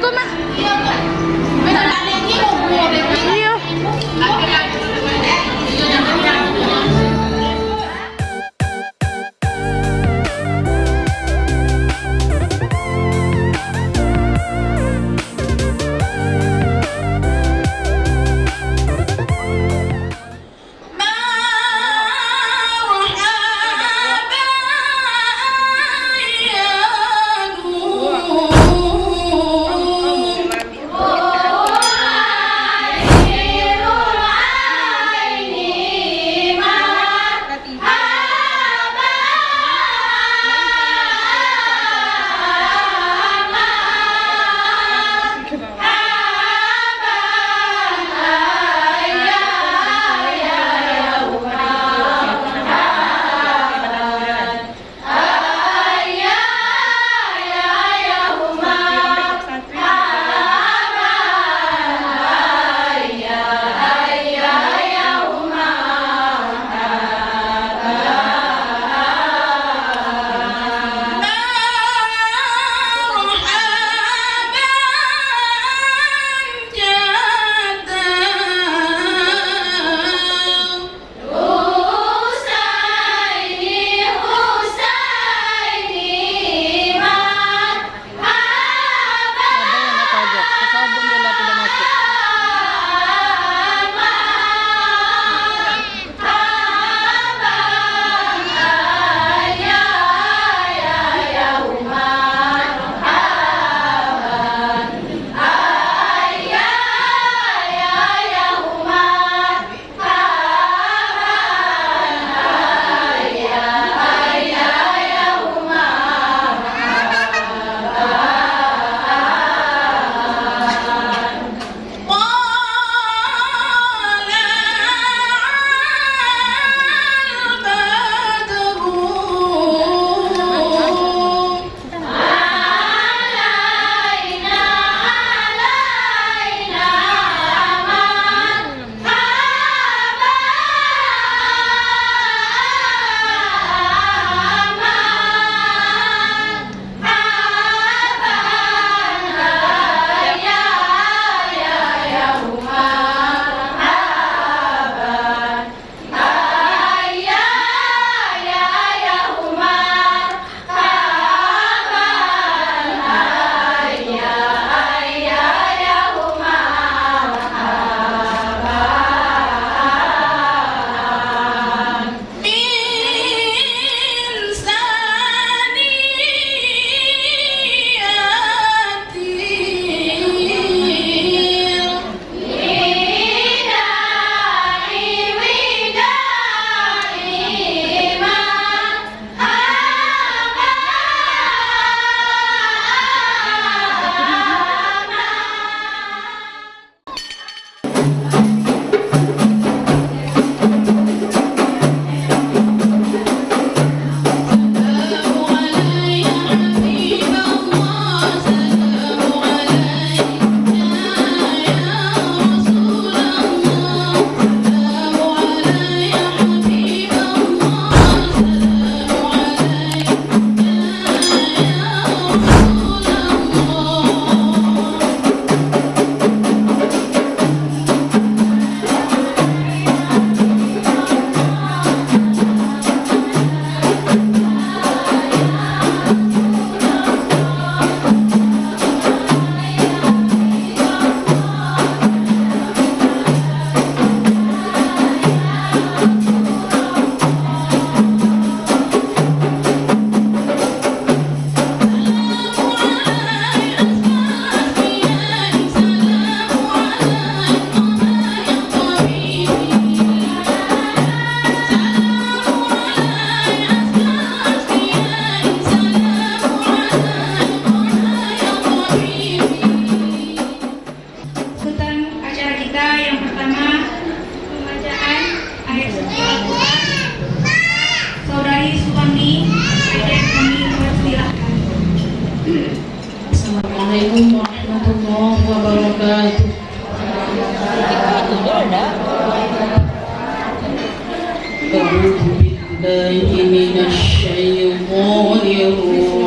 coma. Pero أعوذ بالله من الشيطان الرجيم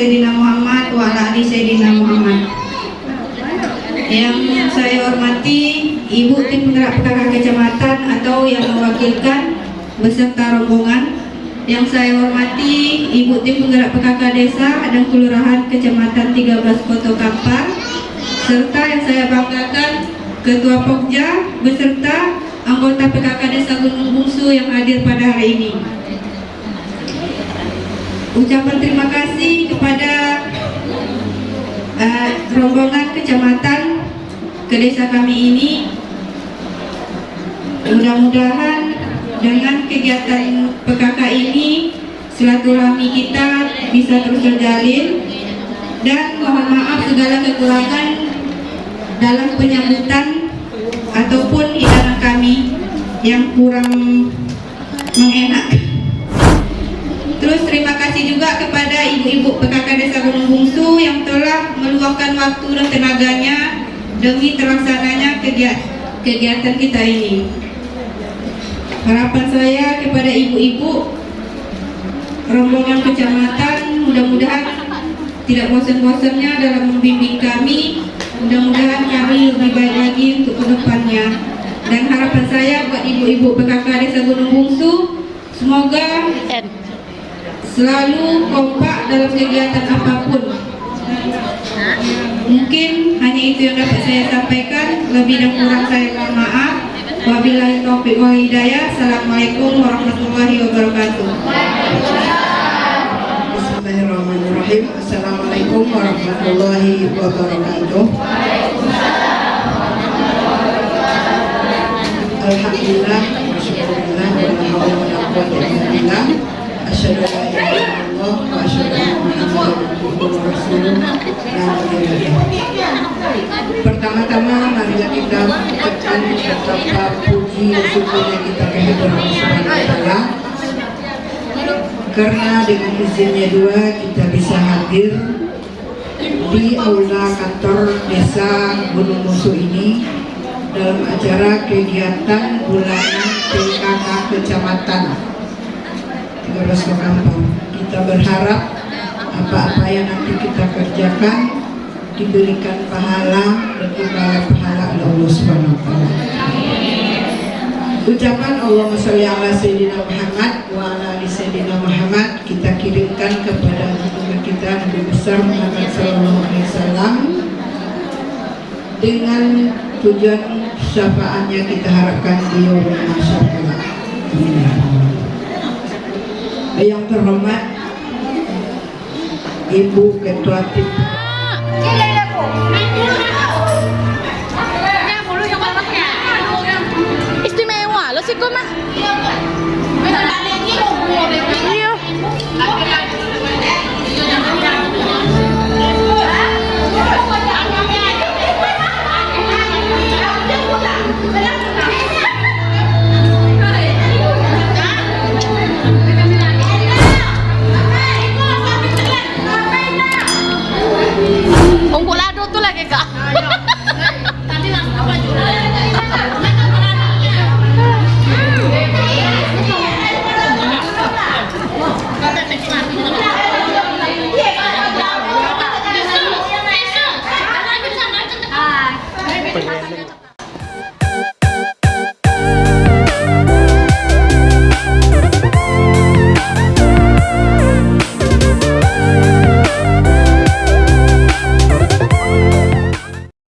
Sayyidina Muhammad wa ala ali Sayyidina Muhammad. Yang saya hormati Ibu Tim Penggerak PKK Kecamatan atau yang mewakilkan beserta rombongan. Yang saya hormati Ibu Tim Penggerak PKK Desa dan Kelurahan Kecamatan 13 Kota Kampar serta yang saya banggakan Ketua Pokja beserta anggota PKK Desa Gunung Bungsu yang hadir pada hari ini. Ucapan terima kasih kepada eh, rombongan kecamatan ke desa kami ini. Mudah-mudahan dengan kegiatan PKK ini silaturahmi kita bisa terus terjalin. Dan mohon maaf segala kekurangan dalam penyambutan ataupun hidangan kami yang kurang mengenakan Terus terima kasih juga kepada ibu-ibu PKK Desa Gunung Bungsu yang telah meluangkan waktu dan tenaganya demi terlaksananya kegiatan, kita ini. Harapan saya kepada ibu-ibu rombongan kecamatan mudah-mudahan tidak bosan-bosannya dalam membimbing kami. Mudah-mudahan kami lebih baik lagi untuk ke depannya. Dan harapan saya buat ibu-ibu PKK Desa Gunung Bungsu semoga. Selalu kompak dalam kegiatan apa pun. Mungkin hanya itu yang dapat saya sampaikan. Lebih dan kurang saya mohon maaf. Wabillahi taufiq wal hidayah. Assalamualaikum warahmatullahi wabarakatuh. Bismillahirrahmanirrahim Assalamualaikum warahmatullahi wabarakatuh Alhamdulillah Wa la hawla Pertama-tama marilah kita ucapkan betapa puji dan syukurnya kita kehadiran Allah karena dengan izinnya dua kita bisa hadir di aula kantor desa Gunung Musuh ini dalam acara kegiatan bulanan PKK Kecamatan 13 Kampung. Kita berharap apa-apa yang nanti kita kerjakan diberikan pahala dan pahala oleh Allah Subhanahu wa taala. Ucapan Allahumma sholli ala Sayyidina Muhammad wa ala ali Sayyidina Muhammad kita kirimkan kepada junjungan kita Nabi besar Muhammad sallallahu alaihi wasallam dengan tujuan syafaatnya kita harapkan di yaumul mahsyar. Amin. Yang terhormat Ibu Ketua Tim Istimewa lo sih kok mah.